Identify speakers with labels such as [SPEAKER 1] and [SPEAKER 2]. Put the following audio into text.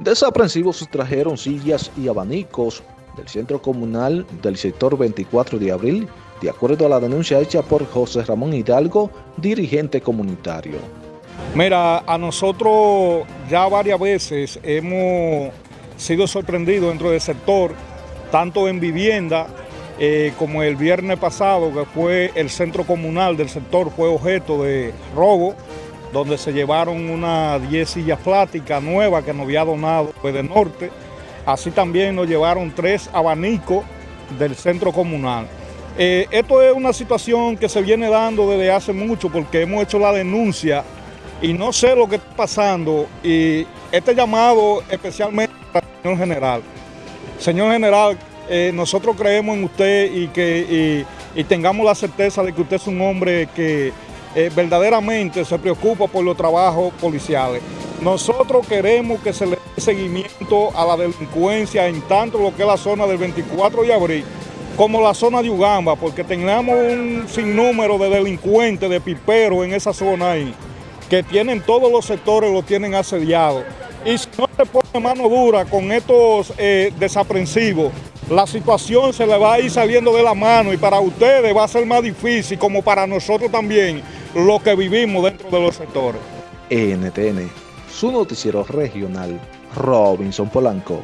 [SPEAKER 1] Desaprensivos sustrajeron sillas y abanicos del centro comunal del sector 24 de abril, de acuerdo a la denuncia hecha por José Ramón Hidalgo, dirigente comunitario.
[SPEAKER 2] Mira, a nosotros ya varias veces hemos sido sorprendidos dentro del sector, tanto en vivienda eh, como el viernes pasado, que fue el centro comunal del sector, fue objeto de robo, donde se llevaron unas 10 sillas plásticas nuevas que nos había donado de Norte. Así también nos llevaron tres abanicos del centro comunal. Eh, esto es una situación que se viene dando desde hace mucho porque hemos hecho la denuncia y no sé lo que está pasando y este llamado especialmente al señor general. Señor general, eh, nosotros creemos en usted y que y tengamos la certeza de que usted es un hombre que eh, verdaderamente se preocupa por los trabajos policiales. Nosotros queremos que se le dé seguimiento a la delincuencia en tanto lo que es la zona del 24 de abril como la zona de Ugamba, porque tenemos un sinnúmero de delincuentes, de piperos en esa zona ahí, que tienen todos los sectores, lo tienen asediados. Y si no se pone mano dura con estos eh, desaprensivos, la situación se le va a ir saliendo de la mano y para ustedes va a ser más difícil, como para nosotros también, lo que vivimos dentro de los sectores.
[SPEAKER 1] NTN, su noticiero regional, Robinson Polanco.